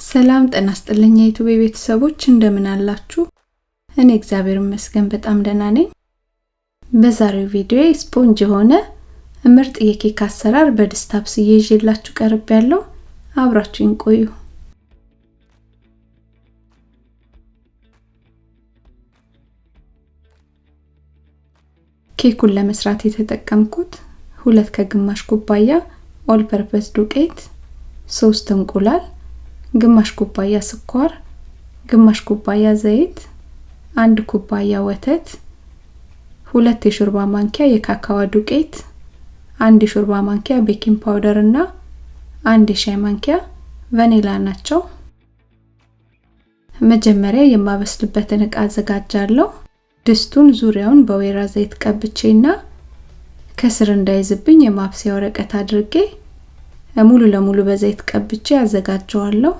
ሰላም ጤና ይስጥልኝ የዩቲዩብ ቤተሰቦች እንደምን አላችሁ? እኔ እግዚአብሔር ይመስገን በጣም ደህና ነኝ። በዛሬው ቪዲዮ ስፖንጅ የሆነ ምርጥ የኬክ አሰራር በድስት አብስዬ ይዤላችሁ ቀርቤያለሁ አብራችሁኝ ቆዩ። ኬኩን ለመስራት የተጠቀምኩት ሁለት ከግማሽ ኩባያ all purpose ዱቄት፣ ሶስት እንቁላል፣ ግማሽ ኩባያ ስኳር፣ ግማሽ ኩባያ ዘይት፣ አንድ ኩባያ ወተት፣ ሁለት የሾርባ ማንኪያ የካካዋ ዱቄት፣ አንድ የሾርባ ማንኪያ baking powder እና አንድ የሻይ ማንኪያ ቫኒላ ናቸው። መጀመሪያ የማበስልበትን እቃ አዘጋጃለሁ። ድስቱን ዙሪያውን በወይራ ዘይት ቀብቼና ከስር እንዳይዝብኝ የማብሰያ ወረቀት አድርጌ ሙሉ ለሙሉ በዘይት ቀብቼ አዘጋጀዋለሁ።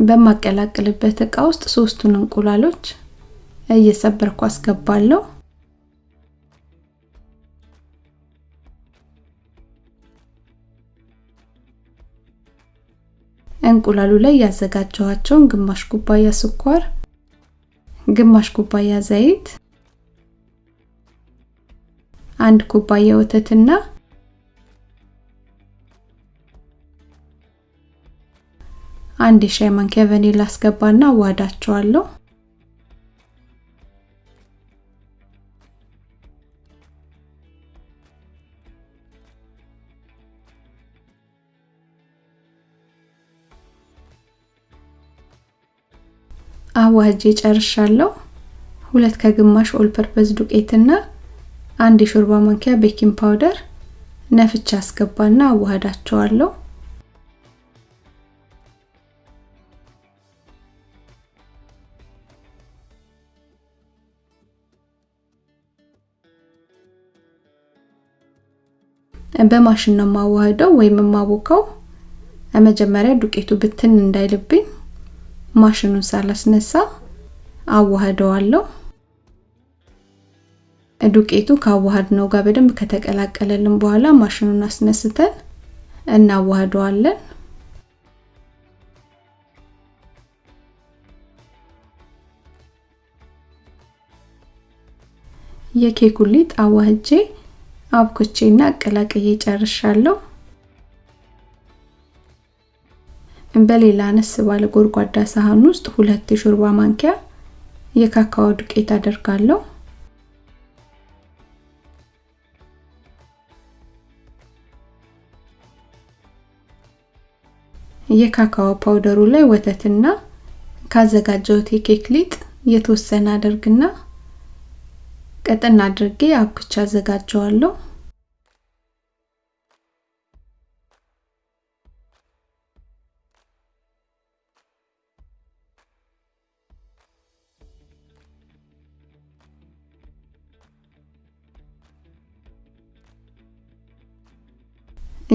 በማቀላቅልበት እቃ ውስጥ ሶስቱን እንቁላሎች እየሰበርኩ አስገባለሁ። እንቁላሉ ላይ ያዘጋጀኋቸውን ግማሽ ኩባያ ስኳር፣ ግማሽ ኩባያ ዘይት፣ አንድ ኩባያ ወተትና አንድ የሻይ ማንኪያ ቫኒላ አስገባና አዋዳቸዋለሁ። አዋህጄ ጨርሻለሁ። ሁለት ከግማሽ all purpose ዱቄትና አንድ የሾርባ ማንኪያ baking powder ነፍቼ አስገባና አዋህዳቸዋለሁ። በማሽን ነው የማዋህደው ወይም የማቦካው። መጀመሪያ ዱቄቱ ብትን እንዳይልብኝ ማሽኑን ሳላስነሳ አዋህደዋለሁ። ዱቄቱ ካዋሃድ ነው ጋር በደንብ ከተቀላቀለልን በኋላ ማሽኑን አስነስተን እናዋህደዋለን። የኬኩ ሊጥ አዋህጄ አብኩቼና አቀላቅዬ ጨርሻለሁ። በሌላ አነስ ባለ ጎድጓዳ ሳህን ውስጥ ሁለት የሾርባ ማንኪያ የካካኦ ዱቄት አደርጋለሁ። የካካኦ ፓውደሩ ላይ ወተትና ካዘጋጀሁት የኬክ ሊጥ የተወሰነ አደርግና ቀጠን አድርጌ አብኩቻ አዘጋጀዋለሁ።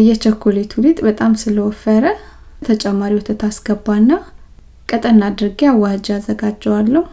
የቸኮሌቱ ሊጥ በጣም ስለወፈረ ተጨማሪ ወተት አስገባና ቀጠን አድርጌ አዋህጄ አዘጋጀዋለሁ።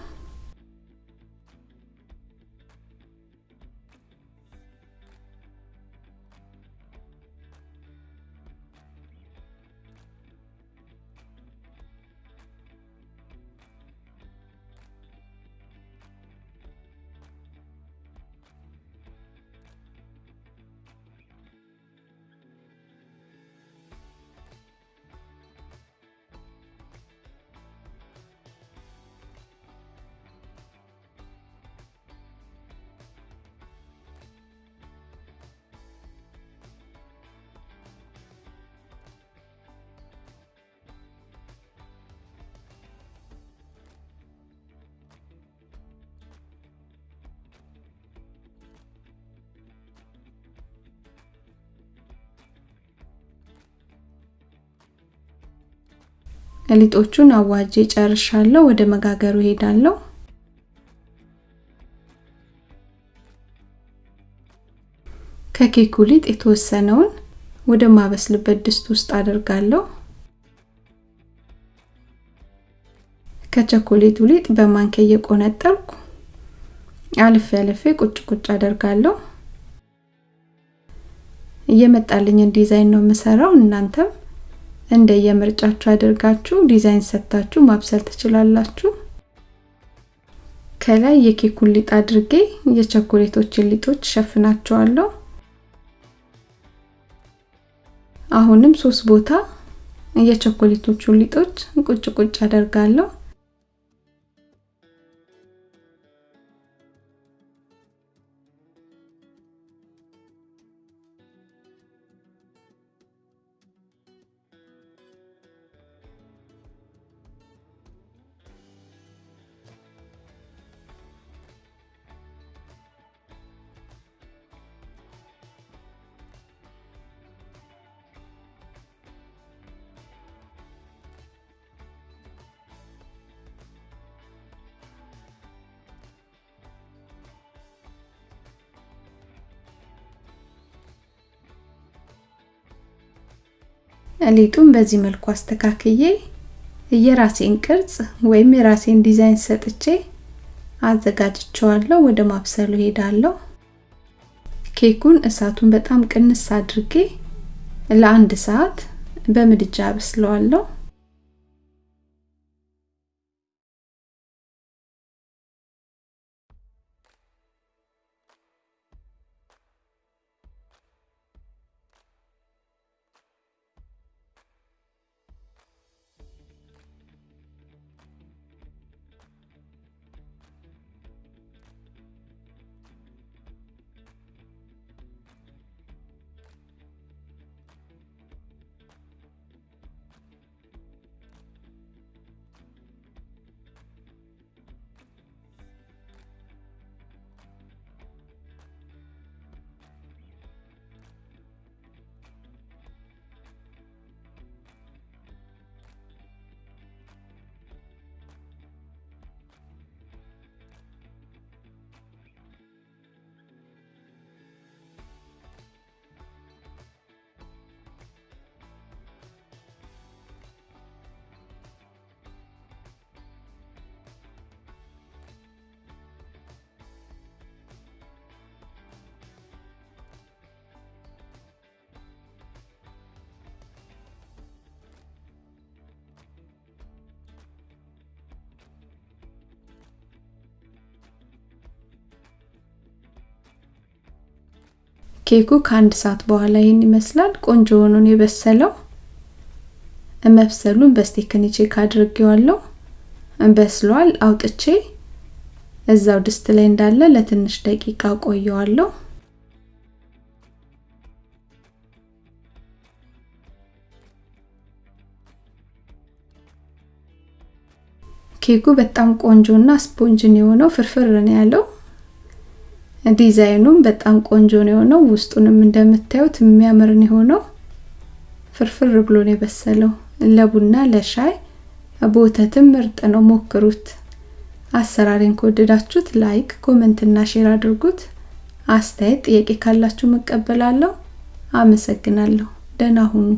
ሊጦቹን አዋጄ ጨርሻለሁ። ወደ መጋገሩ ሄዳለሁ። ከኬኩ ሊጥ የተወሰነውን ወደ ማበስልበት ድስት ውስጥ አደርጋለሁ። ከቸኮሌቱ ሊጥ በማንኪያ እየቆነጠልኩ አልፌ አልፌ ቁጭ ቁጭ አደርጋለሁ። እየመጣልኝን ዲዛይን ነው የምሰራው። እናንተም እንደየምርጫችሁ አድርጋችሁ ዲዛይን ሰጥታችሁ ማብሰል ትችላላችሁ። ከላይ የኬኩን ሊጥ አድርጌ የቸኮሌቶችን ሊጦች ሸፍናቸዋለሁ። አሁንም ሶስት ቦታ የቸኮሌቶቹን ሊጦች ቁጭ ቁጭ አደርጋለሁ። ሊጡን በዚህ መልኩ አስተካክዬ የራሴን ቅርጽ ወይም የራሴን ዲዛይን ሰጥቼ አዘጋጅቸዋለሁ። ወደ ማብሰሉ ሄዳለሁ። ኬኩን እሳቱን በጣም ቅንስ አድርጌ ለአንድ ሰዓት በምድጃ አበስለዋለሁ። ኬኩ ከአንድ ሰዓት በኋላ ይህን ይመስላል። ቆንጆ ሆኖ የበሰለው። መብሰሉን በስቴክኒ check አድርጌዋለሁ። በስሏል። አውጥቼ እዛው ድስት ላይ እንዳለ ለትንሽ ደቂቃ አቆየዋለሁ። ኬኩ በጣም ቆንጆና ስፖንጅን የሆነው ፍርፍር ነው ያለው። ዲዛይኑም በጣም ቆንጆ ነው የሆነው። ውስጡንም እንደምታዩት የሚያምር ነው የሆነው። ፍርፍር ብሎ ነው የበሰለው። ለቡና ለሻይ በወተትም ምርጥ ነው፣ ሞክሩት። አሰራሬን ከወደዳችሁት like፣ comment እና share አድርጉት። አስተያየት፣ ጥያቄ ካላችሁ መቀበላለሁ። አመሰግናለሁ። ደህና ሁኑ።